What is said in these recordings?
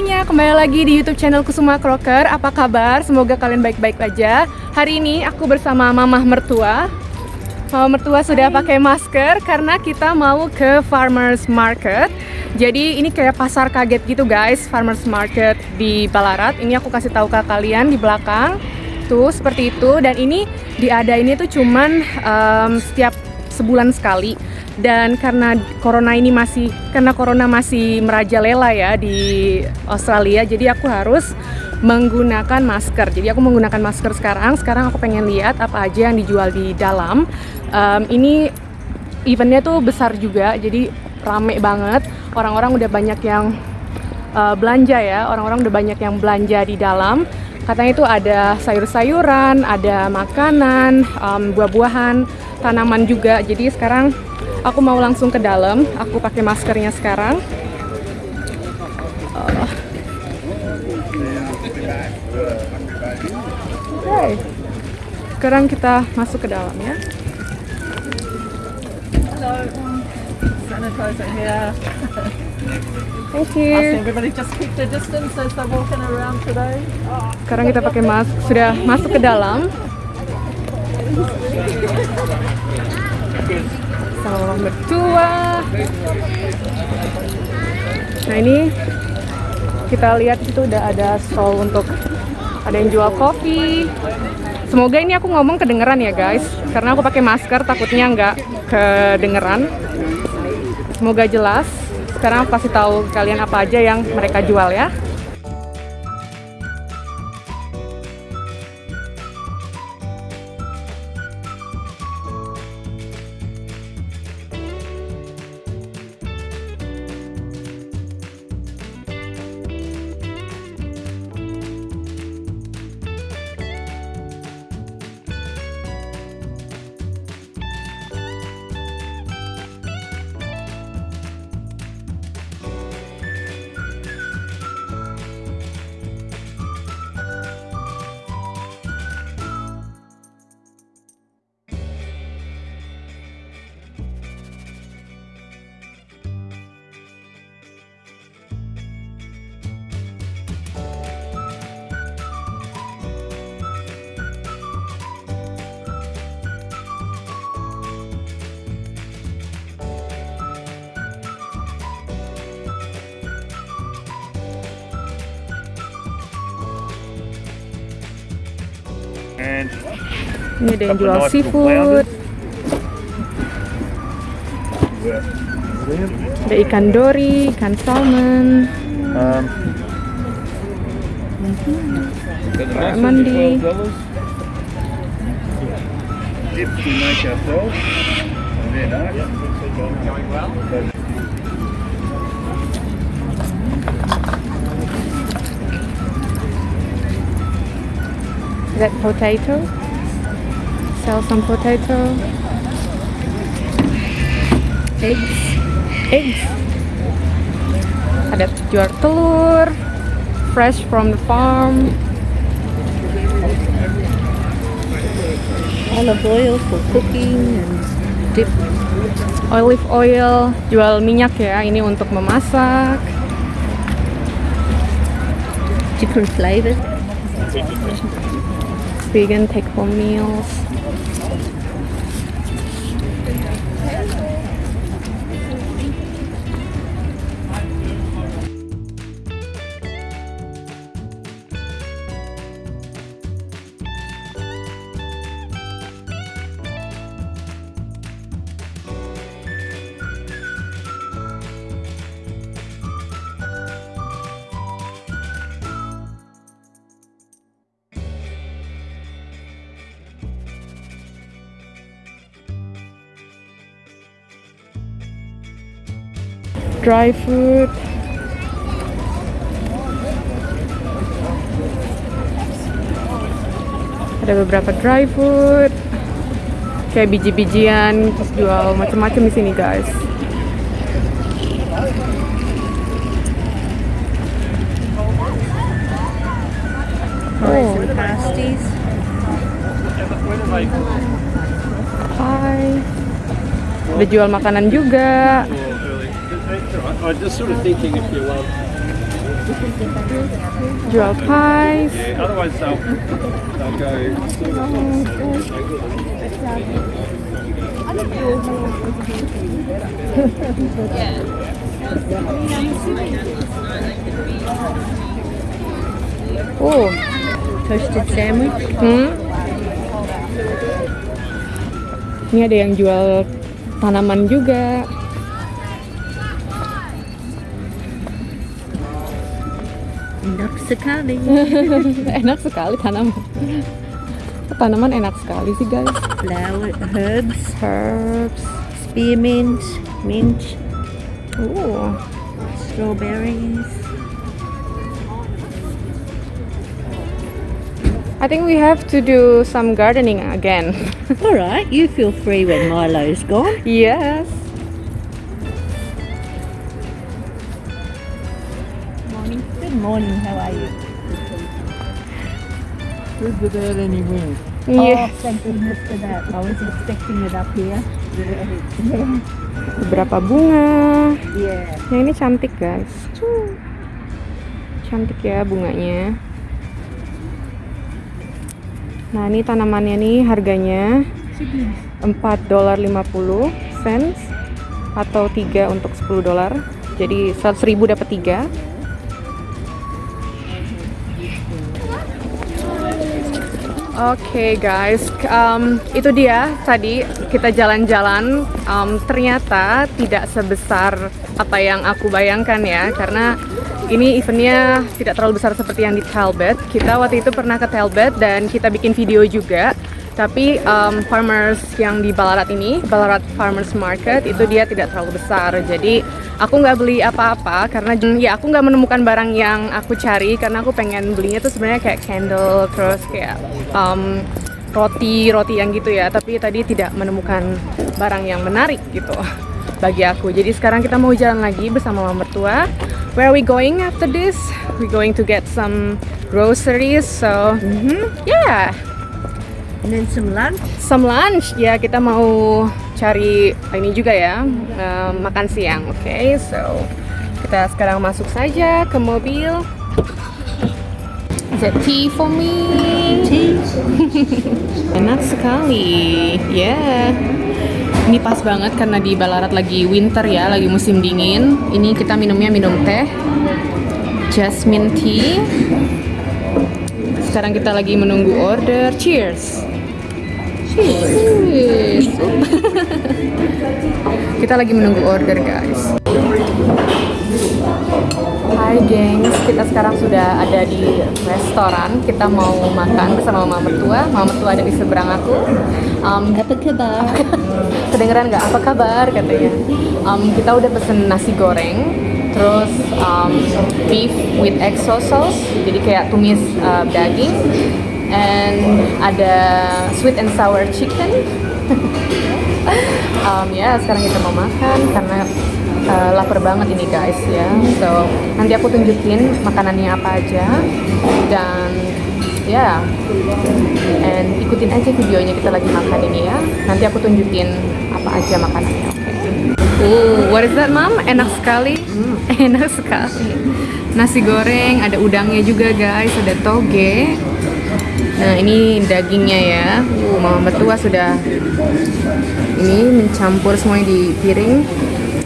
Hai semuanya, kembali lagi di YouTube channel Kusuma Crocker. Apa kabar? Semoga kalian baik-baik aja. Hari ini aku bersama mamah mertua. Mama mertua sudah pakai masker karena kita mau ke farmers market. Jadi ini kayak pasar kaget gitu guys, farmers market di Balarat. Ini aku kasih tahu ke kalian di belakang. Tuh seperti itu dan ini diadainnya tuh cuman um, setiap sebulan sekali. Dan karena corona ini masih karena corona masih merajalela ya di Australia jadi aku harus menggunakan masker. Jadi aku menggunakan masker sekarang. Sekarang aku pengen lihat apa aja yang dijual di dalam. Um, ini eventnya tuh besar juga jadi rame banget. Orang-orang udah banyak yang uh, belanja ya. Orang-orang udah banyak yang belanja di dalam. Katanya itu ada sayur-sayuran ada makanan um, buah-buahan tanaman juga jadi sekarang aku mau langsung ke dalam aku pakai maskernya sekarang uh. okay. sekarang kita masuk ke dalam ya. Thank you. Everybody just keep their distance as they're walking around today. Sekarang kita pakai mas sudah masuk ke dalam. sama mertua nah ini kita lihat itu udah ada stall untuk ada yang jual kopi. Semoga ini aku ngomong kedengeran ya guys. Karena aku pakai masker takutnya nggak kedengeran. Semoga jelas. Sekarang aku kasih tahu kalian apa aja yang mereka jual ya Ini ada yang jual nice seafood, ada ikan dori, ikan salmon, um, mandi. dips we make ourselves. Then That potato. Sell some potato. Eggs. Eggs. Ada jual telur. Fresh from the farm. Olive oil for cooking and dip. Olive oil. Jual minyak ya. Ini untuk memasak. Different flavors. vegan take-home meals. Dry food. Ada beberapa dry food. Kayak biji-bijian, terus jual macam-macam di sini, guys. And pasties. Hai. Ada jual makanan juga. I was just sort of thinking if you want. Jual pies. Yeah, otherwise they'll, they'll go. Oh, Toasted sandwich. hmm. Ini ada yang jual tanaman juga. Enak sekali. enak sekali tanaman. Tanaman enak sekali sih guys. Flower, herbs, Herbs. spearmint, mint, Oh, strawberries. I think we have to do some gardening again. All right, you feel free when Milo's gone. yes. Morning. How are you? Good without any wind. Yes. Oh, thank goodness for that. I was expecting it up here. Beberapa bunga. Yeah. Yang ini cantik guys. Cuh. Cantik ya bunganya. Nah ini tanamannya nih harganya 4 dolar 50 cents atau 3 untuk 10 dolar. Jadi 100 ribu dapat 3. Oke guys, um, itu dia tadi kita jalan-jalan. Um, ternyata tidak sebesar apa yang aku bayangkan ya, karena ini eventnya tidak terlalu besar seperti yang di Talbot. Kita waktu itu pernah ke Talbot dan kita bikin video juga. Tapi um, farmers yang di Ballarat ini, Ballarat Farmers Market itu dia tidak terlalu besar. Jadi aku nggak beli apa-apa karena ya aku nggak menemukan barang yang aku cari karena aku pengen belinya tuh sebenarnya kayak candle terus kayak um, roti roti yang gitu ya. Tapi tadi tidak menemukan barang yang menarik gitu bagi aku. Jadi sekarang kita mau jalan lagi bersama mama mertua. Where are we going after this? We going to get some groceries. So, mhm, yeah And then some lunch. some lunch ya kita mau cari ini juga ya eh, makan siang oke so kita sekarang masuk saja ke mobil Is it tea for me? Tea. Enak sekali, ya. Ini pas banget karena di Ballarat lagi winter ya, lagi musim dingin. Ini kita minumnya minum teh, jasmine tea. Sekarang kita lagi menunggu order. Cheers. Kita lagi menunggu order guys. Hai gengs, kita sekarang sudah ada di restoran. Kita mau makan bersama mama mertua. Mama mertua ada di seberang aku. Um, Apa kabar? kedengeran nggak apa kabar katanya um, kita udah pesen nasi goreng terus um, beef with exo sauce jadi kayak tumis uh, daging and ada sweet and sour chicken um, ya sekarang kita mau makan karena uh, lapar banget ini guys ya so nanti aku tunjukin makanannya apa aja dan ya and ikutin aja videonya kita lagi makan ini ya nanti aku tunjukin apa aja makanannya oke Uh, what is that, Mom? Enak sekali. Enak sekali. Nasi goreng, ada udangnya juga, guys. Ada toge. Nah, ini dagingnya ya. Mama Betua sudah ini mencampur semuanya di piring.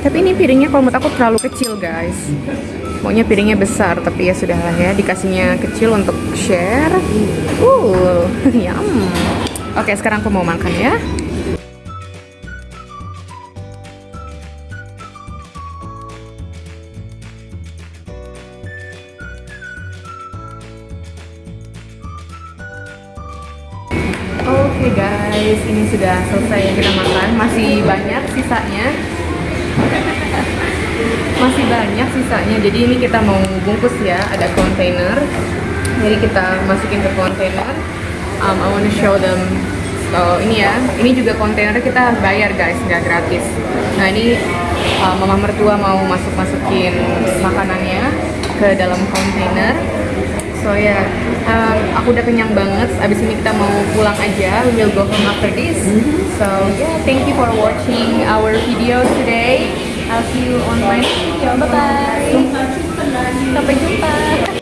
Tapi ini piringnya kalau menurut aku terlalu kecil, guys. Maunya piringnya besar, tapi ya sudahlah ya, dikasihnya kecil untuk share. Uh, yum. Oke, sekarang aku mau makan ya. Sudah selesai yang kita makan. Masih banyak sisanya. Masih banyak sisanya. Jadi ini kita mau bungkus ya, ada kontainer. Jadi kita masukin ke kontainer. Um, I want to show them. So ini ya, ini juga kontainer kita bayar guys, nggak gratis. Nah ini uh, mama mertua mau masuk masukin makanannya ke dalam kontainer. So ya, yeah, um, aku udah kenyang banget. Abis ini kita mau pulang aja. We go home after this. So yeah, thank you for watching our video today. I see you on my video. Bye bye. Sampai jumpa.